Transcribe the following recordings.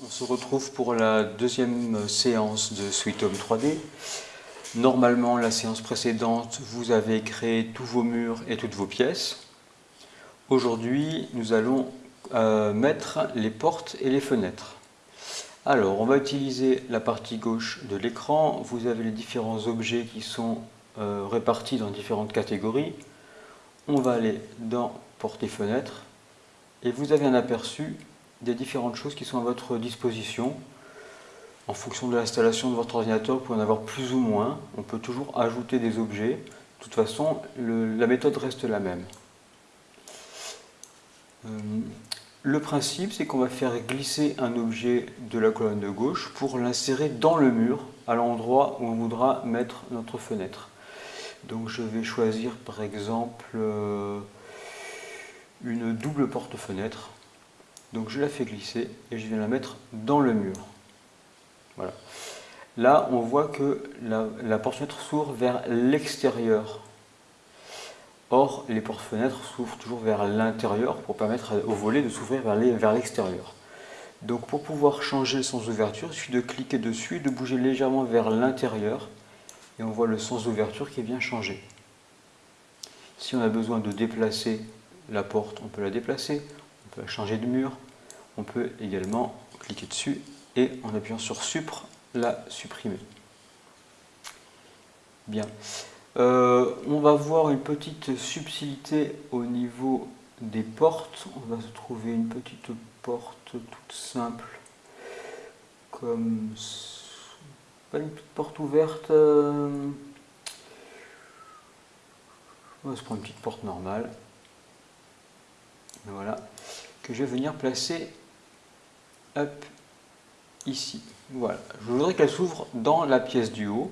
On se retrouve pour la deuxième séance de Sweet Home 3D. Normalement, la séance précédente, vous avez créé tous vos murs et toutes vos pièces. Aujourd'hui, nous allons euh, mettre les portes et les fenêtres. Alors, on va utiliser la partie gauche de l'écran. Vous avez les différents objets qui sont euh, répartis dans différentes catégories. On va aller dans portes et fenêtres et vous avez un aperçu des différentes choses qui sont à votre disposition. En fonction de l'installation de votre ordinateur, vous pouvez en avoir plus ou moins. On peut toujours ajouter des objets. De toute façon, la méthode reste la même. Euh, le principe, c'est qu'on va faire glisser un objet de la colonne de gauche pour l'insérer dans le mur, à l'endroit où on voudra mettre notre fenêtre. Donc je vais choisir par exemple euh, une double porte-fenêtre. Donc je la fais glisser et je viens la mettre dans le mur. Voilà. Là, on voit que la, porte-fenêtre s'ouvre vers l'extérieur. Or, les porte-fenêtres s'ouvrent toujours vers l'intérieur pour permettre au volet de s'ouvrir vers l'extérieur. Donc pour pouvoir changer le sens d'ouverture, il suffit de cliquer dessus de bouger légèrement vers l'intérieur et on voit le sens d'ouverture qui vient changer. Si on a besoin de déplacer la porte, on peut la déplacer, changer de mur, on peut également cliquer dessus et en appuyant sur Supre, la supprimer. Bien. Euh, on va voir une petite subtilité au niveau des portes. On va se trouver une petite porte toute simple, comme une petite porte ouverte. On va se prendre une petite porte normale voilà, que je vais venir placer ici. Voilà, je voudrais qu'elle s'ouvre dans la pièce du haut,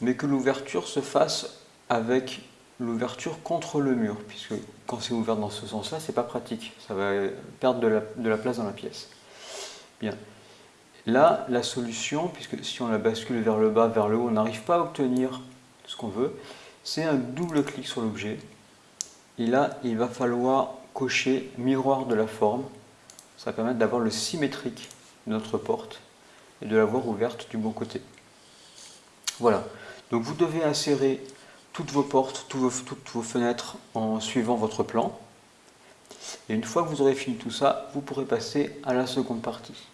mais que l'ouverture se fasse avec l'ouverture contre le mur, puisque quand c'est ouvert dans ce sens-là, c'est pas pratique, ça va perdre de la, de la, place dans la pièce. Bien. Là, la solution, puisque si on la bascule vers le bas, vers le haut, on n'arrive pas à obtenir ce qu'on veut, c'est un double clic sur l'objet. Et là, il va falloir miroir de la forme. Ça va permettre d'avoir le symétrique de notre porte et de l'avoir ouverte du bon côté. Voilà. Donc vous devez insérer toutes vos portes, toutes vos, toutes vos fenêtres en suivant votre plan. Et une fois que vous aurez fini tout ça, vous pourrez passer à la seconde partie.